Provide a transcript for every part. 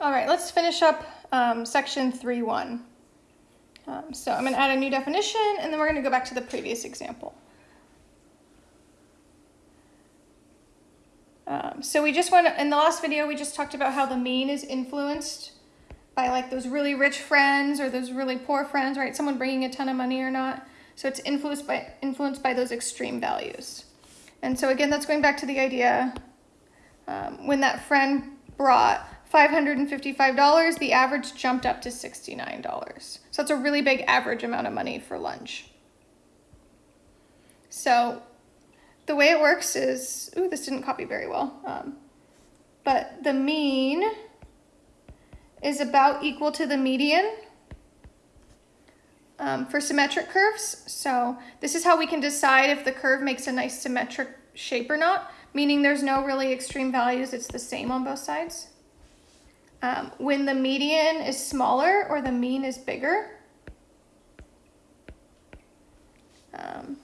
All right, let's finish up um, section 3.1. Um, so I'm going to add a new definition, and then we're going to go back to the previous example. Um, so we just want in the last video, we just talked about how the mean is influenced by like those really rich friends or those really poor friends, right? Someone bringing a ton of money or not. So it's influenced by, influenced by those extreme values. And so again, that's going back to the idea um, when that friend brought $555, the average jumped up to $69. So that's a really big average amount of money for lunch. So the way it works is, ooh, this didn't copy very well. Um, but the mean is about equal to the median um, for symmetric curves. So this is how we can decide if the curve makes a nice symmetric shape or not, meaning there's no really extreme values, it's the same on both sides. Um, when the median is smaller or the mean is bigger, um,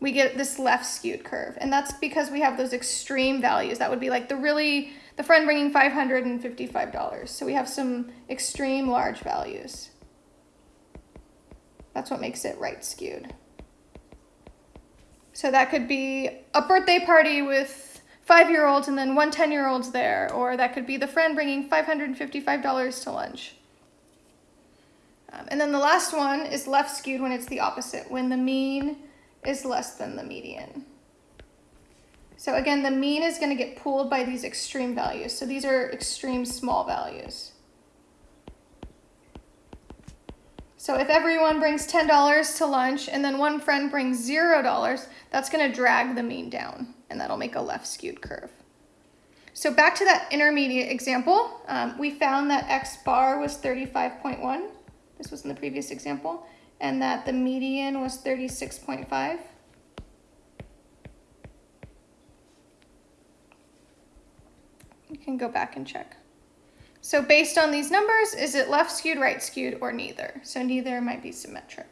we get this left skewed curve. And that's because we have those extreme values. That would be like the really, the friend bringing $555. So we have some extreme large values. That's what makes it right skewed. So that could be a birthday party with five-year-olds and then one 10-year-old's there, or that could be the friend bringing $555 to lunch. Um, and then the last one is left skewed when it's the opposite, when the mean is less than the median. So again, the mean is going to get pulled by these extreme values. So these are extreme small values. So if everyone brings $10 to lunch and then one friend brings $0, that's going to drag the mean down and that'll make a left skewed curve. So back to that intermediate example, um, we found that X bar was 35.1. This was in the previous example. And that the median was 36.5. You can go back and check. So based on these numbers, is it left skewed, right skewed, or neither? So neither might be symmetric.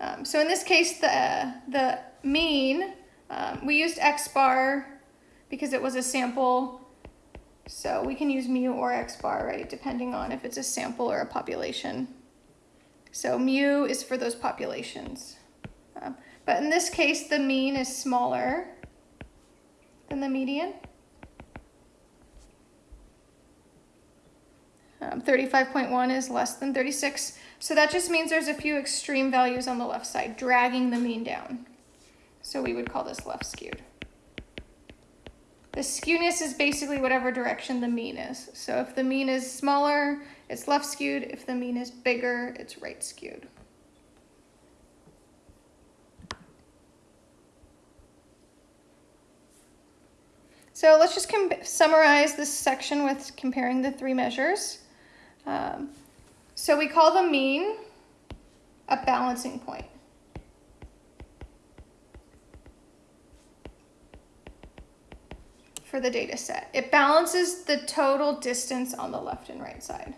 Um, so in this case, the, the mean, um, we used x bar because it was a sample. So we can use mu or x bar, right, depending on if it's a sample or a population. So mu is for those populations. Um, but in this case, the mean is smaller than the median. Um, 35.1 is less than 36. So that just means there's a few extreme values on the left side, dragging the mean down. So we would call this left skewed. The skewness is basically whatever direction the mean is. So if the mean is smaller, it's left skewed. If the mean is bigger, it's right skewed. So let's just summarize this section with comparing the three measures. Um, so we call the mean a balancing point. For the data set. It balances the total distance on the left and right side.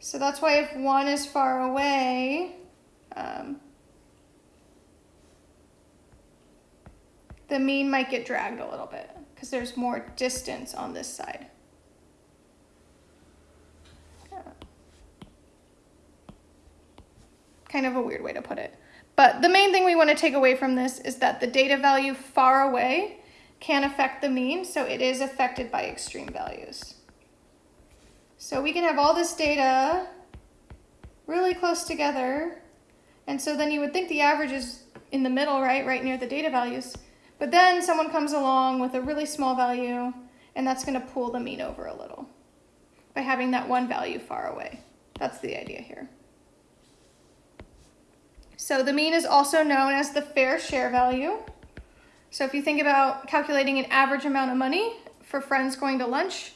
So that's why if one is far away, um, the mean might get dragged a little bit because there's more distance on this side. Kind of a weird way to put it. But the main thing we want to take away from this is that the data value far away can affect the mean, so it is affected by extreme values. So we can have all this data really close together, and so then you would think the average is in the middle, right, right near the data values. But then someone comes along with a really small value, and that's going to pull the mean over a little by having that one value far away. That's the idea here. So the mean is also known as the fair share value. So if you think about calculating an average amount of money for friends going to lunch,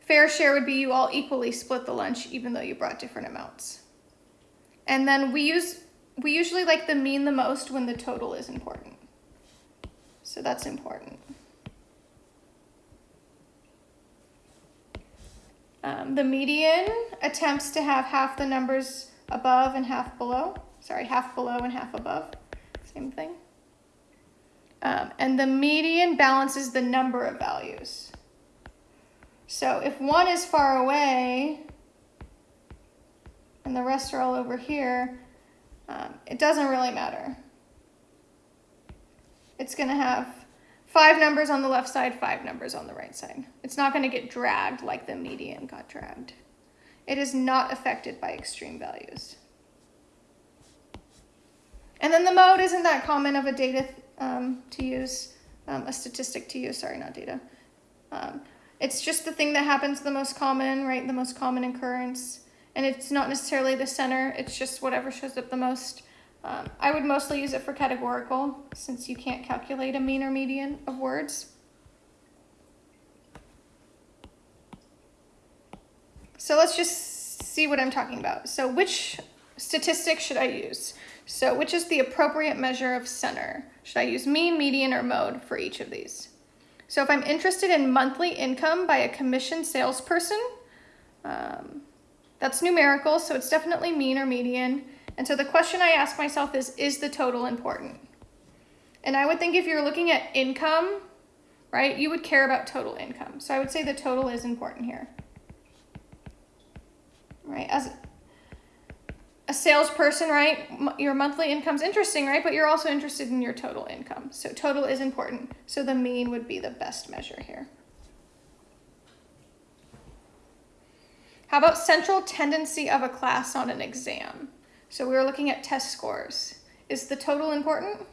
fair share would be you all equally split the lunch even though you brought different amounts. And then we use we usually like the mean the most when the total is important. So that's important. Um, the median attempts to have half the numbers above and half below sorry, half below and half above, same thing. Um, and the median balances the number of values. So if one is far away and the rest are all over here, um, it doesn't really matter. It's going to have five numbers on the left side, five numbers on the right side. It's not going to get dragged like the median got dragged. It is not affected by extreme values. And then the mode isn't that common of a data um, to use, um, a statistic to use, sorry, not data. Um, it's just the thing that happens the most common, right? The most common occurrence. And it's not necessarily the center, it's just whatever shows up the most. Um, I would mostly use it for categorical since you can't calculate a mean or median of words. So let's just see what I'm talking about. So which statistic should I use? So which is the appropriate measure of center? Should I use mean, median, or mode for each of these? So if I'm interested in monthly income by a commission salesperson, um, that's numerical, so it's definitely mean or median. And so the question I ask myself is, is the total important? And I would think if you're looking at income, right, you would care about total income. So I would say the total is important here. Right, as a salesperson, right, your monthly income's interesting, right, but you're also interested in your total income. So total is important. So the mean would be the best measure here. How about central tendency of a class on an exam? So we were looking at test scores. Is the total important?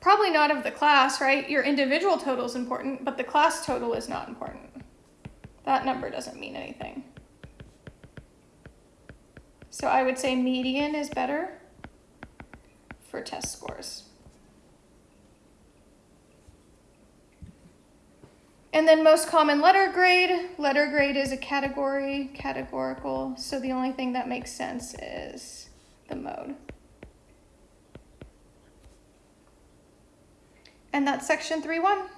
Probably not of the class, right? Your individual total is important, but the class total is not important. That number doesn't mean anything. So I would say median is better for test scores. And then most common letter grade. Letter grade is a category, categorical. So the only thing that makes sense is the mode. And that's section 3.1.